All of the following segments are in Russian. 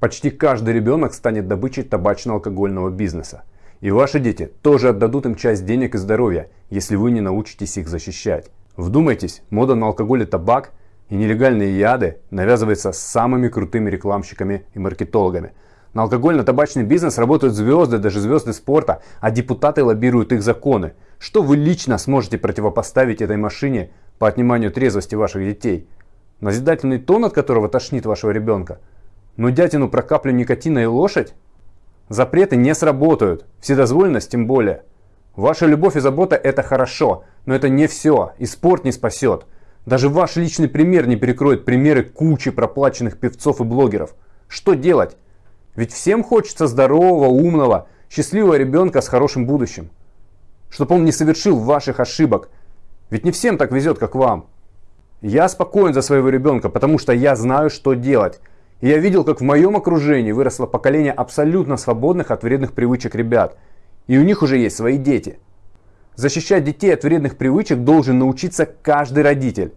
Почти каждый ребенок станет добычей табачно-алкогольного бизнеса. И ваши дети тоже отдадут им часть денег и здоровья, если вы не научитесь их защищать. Вдумайтесь, мода на алкоголь и табак и нелегальные яды навязывается самыми крутыми рекламщиками и маркетологами. На алкогольно-табачный бизнес работают звезды, даже звезды спорта, а депутаты лоббируют их законы. Что вы лично сможете противопоставить этой машине по отниманию трезвости ваших детей? Назидательный тон, от которого тошнит вашего ребенка? Но дятину про каплю никотина и лошадь? Запреты не сработают, вседозволенность тем более. Ваша любовь и забота это хорошо, но это не все, и спорт не спасет. Даже ваш личный пример не перекроет примеры кучи проплаченных певцов и блогеров. Что делать? Ведь всем хочется здорового, умного, счастливого ребенка с хорошим будущим. Чтобы он не совершил ваших ошибок. Ведь не всем так везет, как вам. Я спокоен за своего ребенка, потому что я знаю, что делать. И я видел, как в моем окружении выросло поколение абсолютно свободных от вредных привычек ребят. И у них уже есть свои дети. Защищать детей от вредных привычек должен научиться каждый родитель.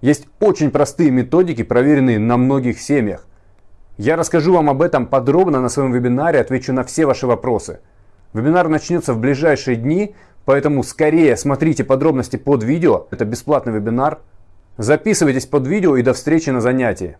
Есть очень простые методики, проверенные на многих семьях. Я расскажу вам об этом подробно на своем вебинаре, отвечу на все ваши вопросы. Вебинар начнется в ближайшие дни, поэтому скорее смотрите подробности под видео. Это бесплатный вебинар. Записывайтесь под видео и до встречи на занятии.